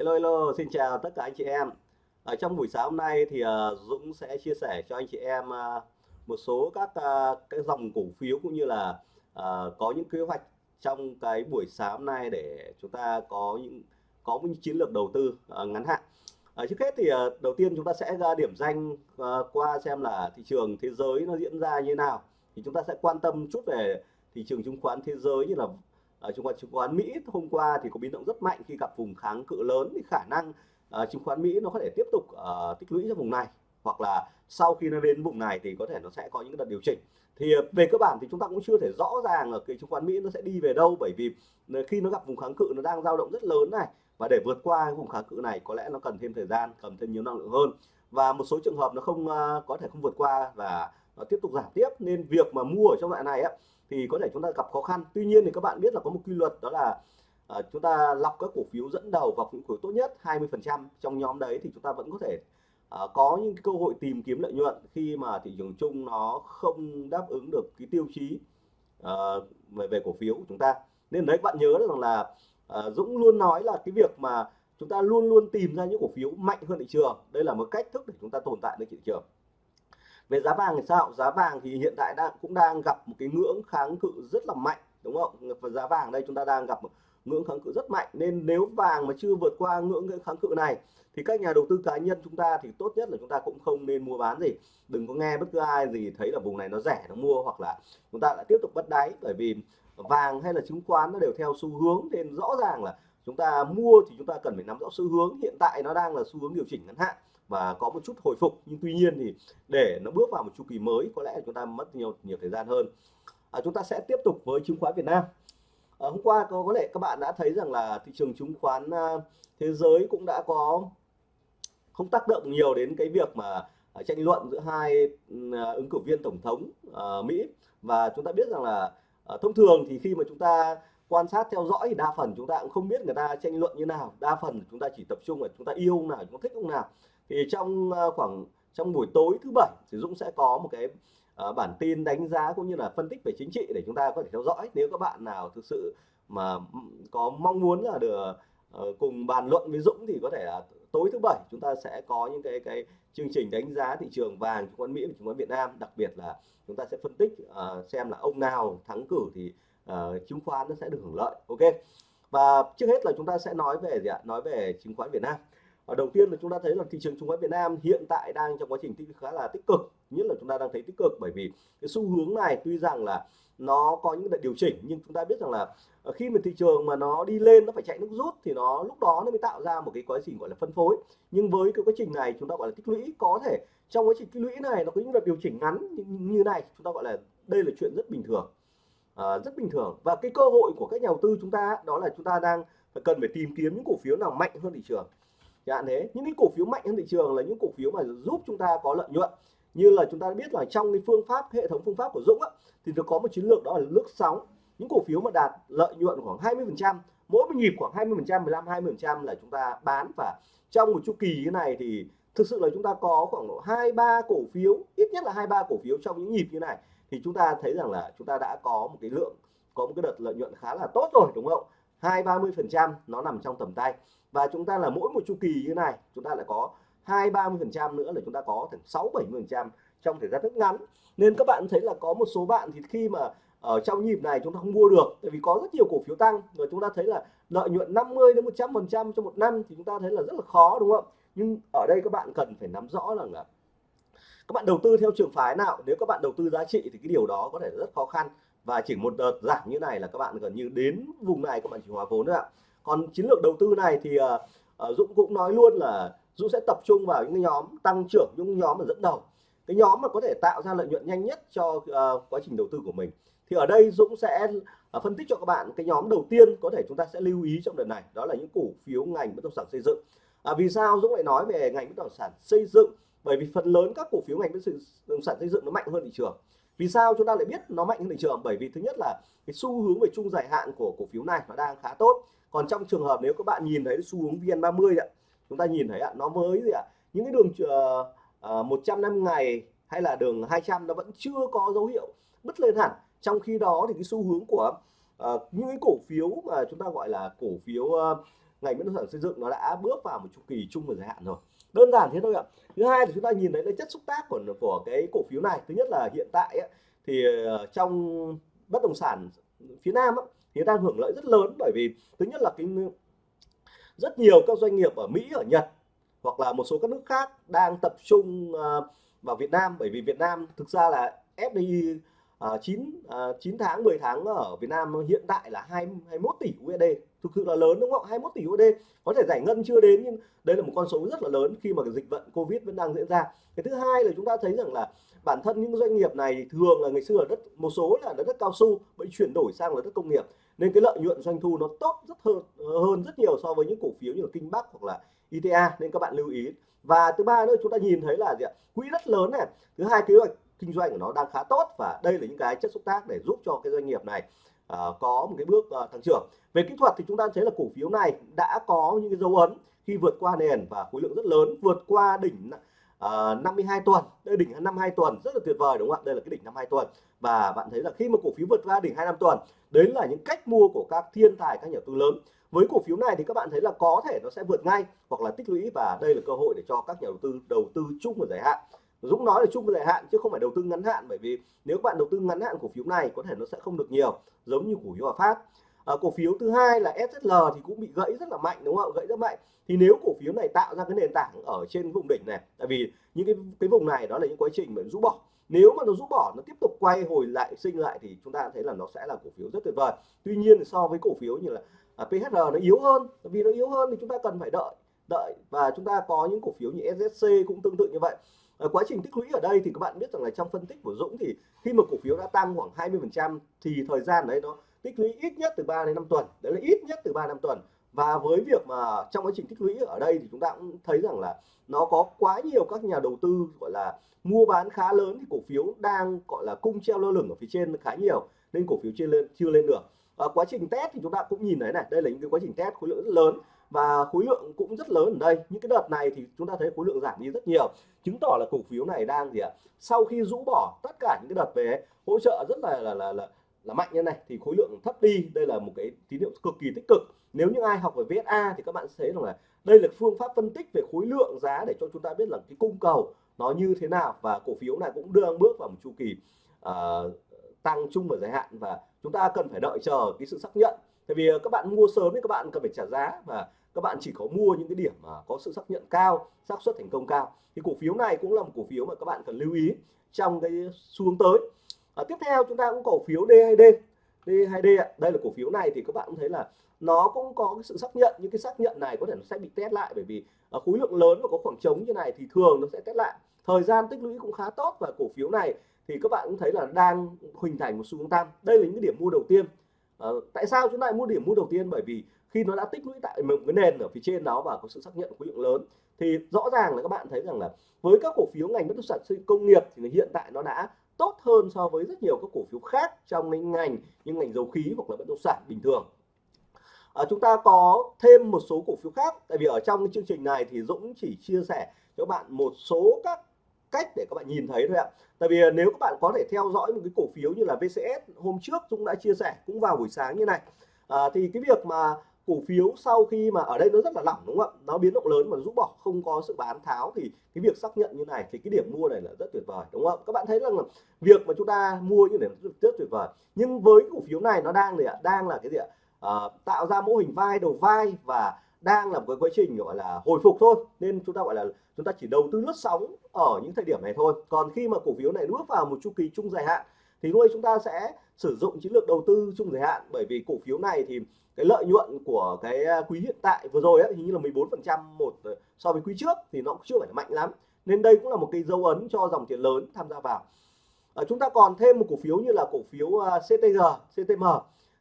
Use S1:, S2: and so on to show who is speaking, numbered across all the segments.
S1: Hello hello, xin chào tất cả anh chị em. Ở trong buổi sáng hôm nay thì uh, Dũng sẽ chia sẻ cho anh chị em uh, một số các uh, cái dòng cổ phiếu cũng như là uh, có những kế hoạch trong cái buổi sáng hôm nay để chúng ta có những có những chiến lược đầu tư uh, ngắn hạn. Trước hết thì uh, đầu tiên chúng ta sẽ ra điểm danh uh, qua xem là thị trường thế giới nó diễn ra như thế nào. Thì chúng ta sẽ quan tâm chút về thị trường chứng khoán thế giới như là ở chứng khoán chứng khoán Mỹ hôm qua thì có biến động rất mạnh khi gặp vùng kháng cự lớn thì khả năng uh, chứng khoán Mỹ nó có thể tiếp tục uh, tích lũy cho vùng này. Hoặc là sau khi nó đến vùng này thì có thể nó sẽ có những đợt điều chỉnh. Thì về cơ bản thì chúng ta cũng chưa thể rõ ràng là cái chứng khoán Mỹ nó sẽ đi về đâu. Bởi vì khi nó gặp vùng kháng cự nó đang dao động rất lớn này. Và để vượt qua vùng kháng cự này có lẽ nó cần thêm thời gian cần thêm nhiều năng lượng hơn. Và một số trường hợp nó không uh, có thể không vượt qua và Ờ, tiếp tục giảm tiếp. Nên việc mà mua ở trong loại này á thì có thể chúng ta gặp khó khăn. Tuy nhiên thì các bạn biết là có một quy luật đó là uh, chúng ta lọc các cổ phiếu dẫn đầu và những cổ tốt nhất 20% trong nhóm đấy thì chúng ta vẫn có thể uh, có những cơ hội tìm kiếm lợi nhuận khi mà thị trường chung nó không đáp ứng được cái tiêu chí uh, về về cổ phiếu của chúng ta. Nên đấy các bạn nhớ rằng là uh, Dũng luôn nói là cái việc mà chúng ta luôn luôn tìm ra những cổ phiếu mạnh hơn thị trường. Đây là một cách thức để chúng ta tồn tại trên thị trường về giá vàng thì sao? Giá vàng thì hiện tại đang, cũng đang gặp một cái ngưỡng kháng cự rất là mạnh, đúng không? Và giá vàng đây chúng ta đang gặp một ngưỡng kháng cự rất mạnh. Nên nếu vàng mà chưa vượt qua ngưỡng kháng cự này, thì các nhà đầu tư cá nhân chúng ta thì tốt nhất là chúng ta cũng không nên mua bán gì. Đừng có nghe bất cứ ai gì thấy là vùng này nó rẻ nó mua, hoặc là chúng ta lại tiếp tục bắt đáy. Bởi vì vàng hay là chứng khoán nó đều theo xu hướng, nên rõ ràng là chúng ta mua thì chúng ta cần phải nắm rõ xu hướng. Hiện tại nó đang là xu hướng điều chỉnh ngắn hạn và có một chút hồi phục. Nhưng tuy nhiên thì để nó bước vào một chu kỳ mới có lẽ chúng ta mất nhiều nhiều thời gian hơn. À, chúng ta sẽ tiếp tục với chứng khoán Việt Nam. À, hôm qua có có lẽ các bạn đã thấy rằng là thị trường chứng khoán à, thế giới cũng đã có không tác động nhiều đến cái việc mà à, tranh luận giữa hai à, ứng cử viên tổng thống à, Mỹ. Và chúng ta biết rằng là à, thông thường thì khi mà chúng ta quan sát theo dõi thì đa phần chúng ta cũng không biết người ta tranh luận như nào. Đa phần chúng ta chỉ tập trung là chúng ta yêu ông nào chúng ta thích ông nào. Thì trong ờ, khoảng trong buổi tối thứ bảy thì Dũng sẽ có một cái uh, bản tin đánh giá cũng như là phân tích về chính trị để chúng ta có thể theo dõi. Nếu các bạn nào thực sự mà có mong muốn là được uh, cùng bàn luận với Dũng thì có thể là tối thứ bảy chúng ta sẽ có những cái cái chương trình đánh giá thị trường vàng chứng khoán Mỹ và chứng khoán Việt Nam. Đặc biệt là chúng ta sẽ phân tích uh, xem là ông nào thắng cử thì uh, chứng khoán nó sẽ được hưởng lợi ok? Và trước hết là chúng ta sẽ nói về gì ạ? Nói về chứng khoán Việt Nam. Ở đầu tiên là chúng ta thấy là thị trường chứng khoán Việt Nam hiện tại đang trong quá trình tích khá là tích cực nhất là chúng ta đang thấy tích cực bởi vì cái xu hướng này tuy rằng là nó có những đợt điều chỉnh nhưng chúng ta biết rằng là ờ, khi mà thị trường mà nó đi lên nó phải chạy nước rút thì nó lúc đó nó mới tạo ra một cái quá trình gọi là phân phối. Nhưng với cái quá trình này chúng ta gọi là tích lũy có thể trong quá trình tích lũy này nó có những đợt điều chỉnh ngắn như này chúng ta gọi là đây là chuyện rất bình thường. Ờ, rất bình thường. Và cái cơ hội của các nhà đầu tư chúng ta đó là chúng ta đang cần phải tìm kiếm những cổ phiếu nào mạnh hơn thị trường. Hạn thế. Những cái cổ phiếu mạnh hơn thị trường là những cổ phiếu mà giúp chúng ta có lợi nhuận. Như là chúng ta biết là trong cái phương pháp hệ thống phương pháp của Dũng á, thì nó có một chiến lược đó là lướt sóng. Những cổ phiếu mà đạt lợi nhuận khoảng 20 phần trăm mỗi một nhịp khoảng 20 phần trăm 15 20 phần trăm là chúng ta bán. Và trong một chu kỳ như này thì thực sự là chúng ta có khoảng độ hai ba cổ phiếu ít nhất là hai ba cổ phiếu trong những nhịp như này thì chúng ta thấy rằng là chúng ta đã có một cái lượng, có một cái đợt lợi nhuận khá là tốt rồi, đúng không? Hai, ba mươi phần trăm, nó nằm trong tầm tay. Và chúng ta là mỗi một chu kỳ như này, chúng ta lại có hai, ba mươi phần trăm nữa là chúng ta có ถึง sáu, bảy mươi phần trăm trong thời gian rất ngắn. Nên các bạn thấy là có một số bạn thì khi mà ở trong nhịp này chúng ta không mua được, tại vì có rất nhiều cổ phiếu tăng. Và chúng ta thấy là lợi nhuận 50 đến 100 phần trăm trong một năm thì chúng ta thấy là rất là khó, đúng không? Nhưng ở đây các bạn cần phải nắm rõ rằng là các bạn đầu tư theo trường phái nào? Nếu các bạn đầu tư giá trị thì cái điều đó có thể rất khó khăn. Và chỉ một đợt giảm như này là các bạn gần như đến vùng này các bạn chỉ hòa vốn thôi ạ. Còn chiến lược đầu tư này thì uh, Dũng cũng nói luôn là Dũng sẽ tập trung vào những nhóm tăng trưởng những nhóm mà dẫn đầu. Cái nhóm mà có thể tạo ra lợi nhuận nhanh nhất cho uh, quá trình đầu tư của mình. Thì ở đây Dũng sẽ uh, phân tích cho các bạn cái nhóm đầu tiên có thể chúng ta sẽ lưu ý trong đợt này đó là những cổ phiếu ngành bất động sản xây dựng. À, vì sao Dũng lại nói về ngành bất động sản xây dựng? Bởi vì phần lớn các cổ phiếu ngành bất động sản xây dựng nó mạnh hơn thị trường. Vì sao chúng ta lại biết nó mạnh hơn thị trường? Bởi vì thứ nhất là cái xu hướng về chung dài hạn của cổ phiếu này nó đang khá tốt. Còn trong trường hợp nếu các bạn nhìn thấy xu hướng VN30 ạ chúng ta nhìn thấy ạ nó mới, gì ạ? Những cái đường uh, uh, 150 ngày hay là đường 200 nó vẫn chưa có dấu hiệu bứt lên hẳn. Trong khi đó thì cái xu hướng của uh, những cái cổ phiếu mà chúng ta gọi là cổ phiếu uh, ngành bất động sản xây dựng nó đã bước vào một chu kỳ chung và dài hạn rồi đơn giản thế thôi ạ. Thứ hai là chúng ta nhìn thấy cái chất xúc tác của của cái cổ phiếu này. Thứ nhất là hiện tại ấy, thì ờ, trong bất động sản phía Nam ấy, thì đang hưởng lợi rất lớn. Bởi vì thứ nhất là cái rất nhiều các doanh nghiệp ở Mỹ ở Nhật hoặc là một số các nước khác đang tập trung ờ, vào Việt Nam. Bởi vì Việt Nam thực ra là FDI uh, 9 uh, 9 tháng 10 tháng ở Việt Nam hiện tại là 2, 21 tỷ USD thực sự là lớn đúng không? 21 tỷ USD có thể giải ngân chưa đến nhưng đây là một con số rất là lớn khi mà cái dịch bệnh Covid vẫn đang diễn ra. Cái thứ hai là chúng ta thấy rằng là bản thân những doanh nghiệp này thường là ngày xưa là đất một số là đất, đất cao su bị chuyển đổi sang là đất công nghiệp. Nên cái lợi nhuận doanh thu nó tốt rất hơn hơn rất nhiều so với những cổ phiếu như là Kinh Bắc hoặc là ITA nên các bạn lưu ý. Và thứ ba nữa chúng ta nhìn thấy là gì ạ? Quỹ rất lớn này. Thứ hai kế hoạch kinh doanh của nó đang khá tốt và đây là những cái chất xúc tác để giúp cho cái doanh nghiệp này uh, có một cái bước uh, tăng trưởng. Về kỹ thuật thì chúng ta thấy là cổ phiếu này đã có những cái dấu ấn khi vượt qua nền và khối lượng rất lớn vượt qua đỉnh ờ, uh, 52 tuần. Đây đỉnh 52 tuần rất là tuyệt vời đúng không ạ? Đây là cái đỉnh 52 tuần. Và bạn thấy là khi mà cổ phiếu vượt qua đỉnh 25 tuần đấy là những cách mua của các thiên tài các nhà đầu tư lớn. Với cổ phiếu này thì các bạn thấy là có thể nó sẽ vượt ngay hoặc là tích lũy và đây là cơ hội để cho các nhà đầu tư đầu tư chung và dài hạn. Dũng nói là chung và dài hạn chứ không phải đầu tư ngắn hạn bởi vì nếu các bạn đầu tư ngắn hạn cổ phiếu này có thể nó sẽ không được nhiều giống như cổ phiếu Hòa Phát. À, cổ phiếu thứ hai là SSL thì cũng bị gãy rất là mạnh đúng không gãy rất mạnh. Thì nếu cổ phiếu này tạo ra cái nền tảng ở trên vùng đỉnh này tại vì những cái cái vùng này đó là những quá trình mà rũ bỏ. Nếu mà nó rũ bỏ nó tiếp tục quay hồi lại sinh lại thì chúng ta thấy là nó sẽ là cổ phiếu rất tuyệt vời. Tuy nhiên so với cổ phiếu như là à, PHR nó yếu hơn vì nó yếu hơn thì chúng ta cần phải đợi đợi. Và chúng ta có những cổ phiếu như SSC cũng tương tự như vậy. Ờ, quá trình tích lũy ở đây thì các bạn biết rằng là trong phân tích của Dũng thì khi mà cổ phiếu đã tăng khoảng 20% thì thời gian đấy nó tích lũy ít nhất từ 3 đến 5 tuần. Đấy là ít nhất từ 3 năm tuần. Và với việc mà trong quá trình tích lũy ở đây thì chúng ta cũng thấy rằng là nó có quá nhiều các nhà đầu tư gọi là mua bán khá lớn thì cổ phiếu đang gọi là cung treo lơ lửng ở phía trên khá nhiều nên cổ phiếu chưa lên chưa lên được. À, quá trình test thì chúng ta cũng nhìn thấy này đây là những cái quá trình test khối lượng rất lớn và khối lượng cũng rất lớn ở đây. Những cái đợt này thì chúng ta thấy khối lượng giảm đi rất nhiều. Chứng tỏ là cổ phiếu này đang gì ạ? Sau khi rũ bỏ tất cả những cái đợt về hỗ trợ rất là là là, là là mạnh như này thì khối lượng thấp đi. Đây là một cái tín hiệu cực kỳ tích cực. Nếu như ai học về VSA thì các bạn sẽ thấy rằng là đây là phương pháp phân tích về khối lượng giá để cho chúng ta biết là cái cung cầu nó như thế nào. Và cổ phiếu này cũng đang bước vào một chu kỳ uh, tăng chung và dài hạn. Và chúng ta cần phải đợi chờ cái sự xác nhận. Tại vì ờ, các bạn mua sớm thì các bạn cần phải trả giá. Và các bạn chỉ có mua những cái điểm mà có sự xác nhận cao xác suất thành công cao. Thì cổ phiếu này cũng là một cổ phiếu mà các bạn cần lưu ý trong cái xu hướng tới. À, tiếp theo chúng ta cũng cổ phiếu D2D D2D đây là cổ phiếu này thì các bạn cũng thấy là nó cũng có cái sự xác nhận. Những cái xác nhận này có thể nó sẽ bị test lại bởi vì ở khối lượng lớn và có khoảng trống như này thì thường nó sẽ test lại. Thời gian tích lũy cũng khá tốt và cổ phiếu này thì các bạn cũng thấy là đang hình thành một xu hướng tăng. Đây là những điểm mua đầu tiên. À, tại sao chúng ta lại mua điểm mua đầu tiên? Bởi vì khi nó đã tích lũy tại một cái nền ở phía trên đó và có sự xác nhận khối lượng lớn thì rõ ràng là các bạn thấy rằng là với các cổ phiếu ngành bất động sản công nghiệp thì hiện tại nó đã tốt hơn so với rất nhiều các cổ phiếu khác trong cái ngành như ngành dầu khí hoặc là bất động sản bình thường. À, chúng ta có thêm một số cổ phiếu khác tại vì ở trong cái chương trình này thì Dũng chỉ chia sẻ cho bạn một số các cách để các bạn nhìn thấy thôi ạ. Tại vì nếu các bạn có thể theo dõi một cái cổ phiếu như là VCS hôm trước Dũng đã chia sẻ cũng vào buổi sáng như này. À, thì cái việc mà cổ phiếu sau khi mà ở đây nó rất là lỏng đúng không ạ? Nó biến động lớn mà rũ bỏ không có sự bán tháo thì cái việc xác nhận như này thì cái điểm mua này là rất tuyệt vời đúng không các bạn thấy rằng là việc mà chúng ta mua như này rất, tuyệt vời. Nhưng với cổ phiếu này nó đang gì ạ? Đang là cái gì ạ? À, tạo ra mô hình vai đầu vai và đang là một cái quá trình gọi là hồi phục thôi. Nên chúng ta gọi là chúng ta chỉ đầu tư lướt sóng ở những thời điểm này thôi. Còn khi mà cổ phiếu này bước vào một chu kỳ chung dài hạn thì lúc chúng ta sẽ sử dụng chiến lược đầu tư chung dài hạn. Bởi vì cổ phiếu này thì cái lợi nhuận của cái à, quý hiện tại vừa rồi ấy, hình như là 14% một ờ, so với quý trước thì nó cũng chưa phải là mạnh lắm. Nên đây cũng là một cái dấu ấn cho dòng tiền lớn tham gia vào. À, chúng ta còn thêm một cổ phiếu như là cổ phiếu à, CTG CTM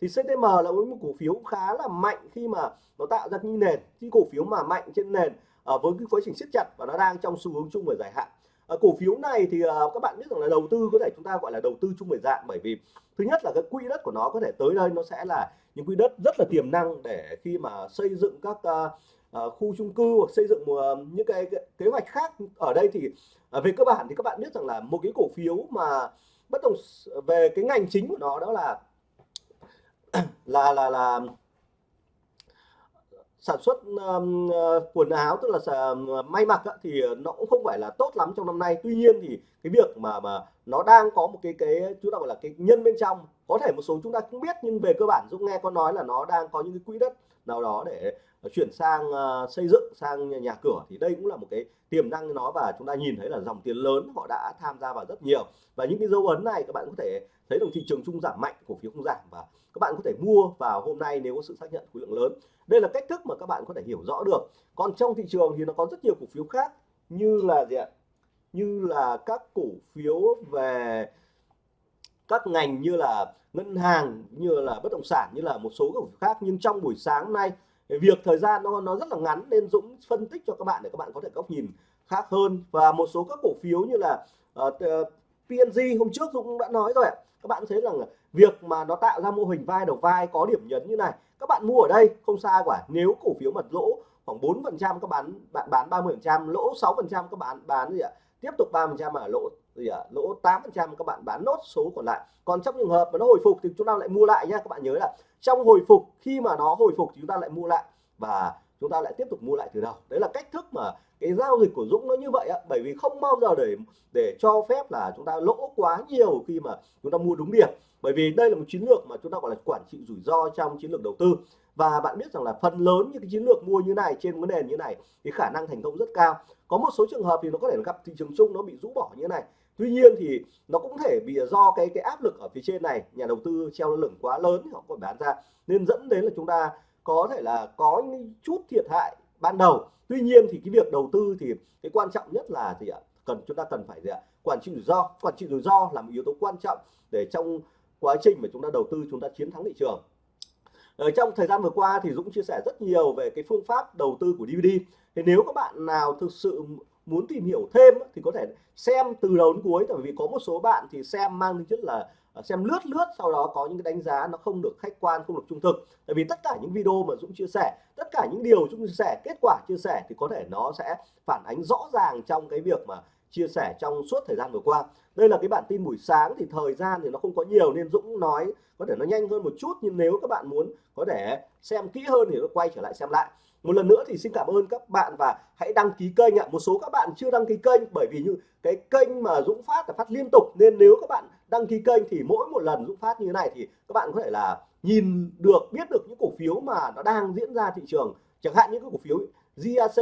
S1: thì CTM là một cổ phiếu khá là mạnh khi mà nó tạo ra như nền. Cái cổ phiếu mà mạnh trên nền à, với cái quá trình siết chặt và nó đang trong xu hướng chung và dài hạn à, cổ phiếu này thì à, các bạn biết rằng là đầu tư có thể chúng ta gọi là đầu tư chung về dạng bởi vì thứ nhất là cái quỹ đất của nó có thể tới đây nó sẽ là những quỹ đất rất là tiềm năng để khi mà xây dựng các à, à, khu chung cư hoặc xây dựng uh, những cái, cái kế hoạch khác ở đây thì à, về cơ bản thì các bạn biết rằng là một cái cổ phiếu mà bất động về cái ngành chính của nó đó là là là là sản xuất um, quần áo tức là may mặc á, thì nó cũng không phải là tốt lắm trong năm nay. Tuy nhiên thì cái việc mà mà nó đang có một cái cái chúng ta gọi là cái nhân bên trong có thể một số chúng ta cũng biết nhưng về cơ bản Dũng nghe có nói là nó đang có những cái quỹ đất nào đó để ờ, chuyển sang uh, xây dựng sang nhà, nhà cửa thì đây cũng là một cái tiềm năng nó và chúng ta nhìn thấy là dòng tiền lớn họ đã tham gia vào rất nhiều. Và những cái dấu ấn này các bạn có thể thấy đồng thị trường chung giảm mạnh cổ phiếu không giảm và các bạn có thể mua vào hôm nay nếu có sự xác nhận khối lượng lớn. Đây là cách thức mà các bạn có thể hiểu rõ được. Còn trong thị trường thì nó có rất nhiều cổ phiếu khác như là gì ạ? Như là các cổ phiếu về các ngành như là ngân hàng như là bất động sản như là một số cổ phiếu khác. Nhưng trong buổi sáng nay việc thời gian nó nó rất là ngắn nên Dũng phân tích cho các bạn để các bạn có thể góc nhìn khác hơn. Và một số các cổ phiếu như là ờ, uh, PNG hôm trước Dũng đã nói rồi ạ. Các bạn thấy rằng việc mà nó tạo ra mô hình vai đầu vai có điểm nhấn như này các bạn mua ở đây không sai quả nếu cổ phiếu mà lỗ khoảng 4 phần trăm các bạn bạn bán 30 phần trăm lỗ 6 phần trăm các bạn bán gì ạ? Tiếp tục 3 phần trăm mà lỗ gì à, lỗ 8 phần trăm các bạn bán nốt số còn lại. Còn trong trường hợp mà nó hồi phục thì chúng ta lại mua lại nhá các bạn nhớ là trong hồi phục khi mà nó hồi phục thì chúng ta lại mua lại và chúng ta lại tiếp tục mua lại từ đầu. Đấy là cách thức mà cái giao dịch của Dũng nó như vậy ạ bởi vì không bao giờ để để cho phép là chúng ta lỗ quá nhiều khi mà chúng ta mua đúng điểm. Bởi vì đây là một chiến lược mà chúng ta gọi là quản trị rủi ro trong chiến lược đầu tư. Và bạn biết rằng là phần lớn những cái chiến lược mua như này trên cái nền như này thì khả năng thành công rất cao. Có một số trường hợp thì nó có thể gặp thị trường chung nó bị rũ bỏ như thế này tuy nhiên thì nó cũng thể bị do cái cái áp lực ở phía trên này, nhà đầu tư treo lửng quá lớn thì họ còn bán ra. Nên dẫn đến là chúng ta có thể là có những chút thiệt hại ban đầu. Tuy nhiên thì cái việc đầu tư thì cái quan trọng nhất là gì ạ? Cần, chúng ta cần phải gì ạ? Quản trị rủi ro. Quản trị rủi ro là một yếu tố quan trọng để trong quá trình mà chúng ta đầu tư, chúng ta chiến thắng thị trường. Ở trong thời gian vừa qua thì Dũng chia sẻ rất nhiều về cái phương pháp đầu tư của DVD thì nếu các bạn nào thực sự muốn tìm hiểu thêm thì có thể xem từ đầu đến cuối. Tại vì có một số bạn thì xem mang tính chất là à, xem lướt lướt, sau đó có những cái đánh giá nó không được khách quan, không được trung thực. Tại vì tất cả những video mà Dũng chia sẻ, tất cả những điều Dũng chia sẻ, kết quả chia sẻ thì có thể nó sẽ phản ánh rõ ràng trong cái việc mà chia sẻ trong suốt thời gian vừa qua. Đây là cái bản tin buổi sáng, thì thời gian thì nó không có nhiều nên Dũng nói có thể nó nhanh hơn một chút. Nhưng nếu các bạn muốn có thể xem kỹ hơn thì nó quay trở lại xem lại một lần nữa thì xin cảm ơn các bạn và hãy đăng ký kênh ạ. Một số các bạn chưa đăng ký kênh bởi vì như cái kênh mà Dũng phát là phát liên tục nên nếu các bạn đăng ký kênh thì mỗi một lần Dũng phát như thế này thì các bạn có thể là nhìn được biết được những cổ phiếu mà nó đang diễn ra thị trường. Chẳng hạn những cái cổ phiếu GAC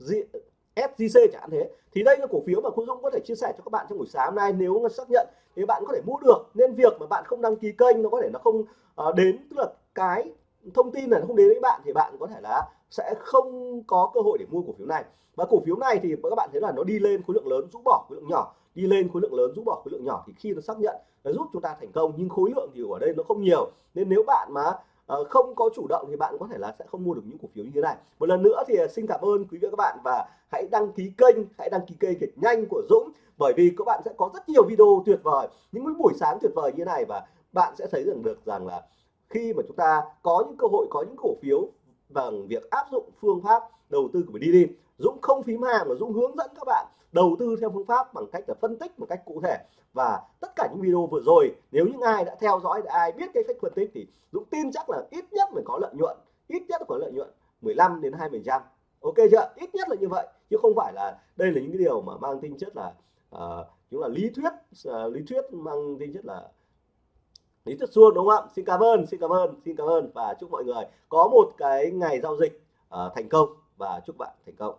S1: Z, SJC chẳng hạn thế. Thì đây là cổ phiếu mà Khu Dũng có thể chia sẻ cho các bạn trong buổi sáng hôm nay nếu mà xác nhận thì bạn có thể mua được. Nên việc mà bạn không đăng ký kênh nó có thể nó không uh, đến tức là cái thông tin này không đến với bạn thì bạn có thể là sẽ không có cơ hội để mua cổ phiếu này. Và cổ phiếu này thì các bạn thấy là nó đi lên khối lượng lớn, rũ bỏ khối lượng nhỏ. Đi lên khối lượng lớn, rũ bỏ khối lượng nhỏ thì khi nó xác nhận nó giúp chúng ta thành công, nhưng khối lượng thì ở đây nó không nhiều. Nên nếu bạn mà ờ, không có chủ động thì bạn có thể là sẽ không mua được những cổ phiếu như thế này. Một lần nữa thì ờ, xin cảm ơn quý vị và các bạn và hãy đăng ký kênh, hãy đăng ký kênh thật nhanh của Dũng, bởi vì các bạn sẽ có rất nhiều video tuyệt vời. Những buổi sáng tuyệt vời như thế này và bạn sẽ thấy rằng được rằng là khi mà chúng ta có những cơ hội có những cổ phiếu bằng việc áp dụng phương pháp đầu tư của đi Dũng không phím hàng mà Dũng hướng dẫn các bạn đầu tư theo phương pháp bằng cách là phân tích một cách cụ thể. Và tất cả những video vừa rồi nếu những ai đã theo dõi đã ai biết cái cách phân tích thì Dũng tin chắc là ít nhất phải có lợi nhuận ít nhất có lợi nhuận 15 đến 20 trăm. Ok chưa? Ít nhất là như vậy chứ không phải là đây là những cái điều mà mang tính chất là uh, chúng là lý thuyết uh, lý thuyết mang tính chất là lý tuyết xuân đúng không ạ? Xin cảm ơn xin cảm ơn xin cảm ơn. Và chúc mọi người có một cái ngày giao dịch uh, thành công. Và chúc bạn thành công.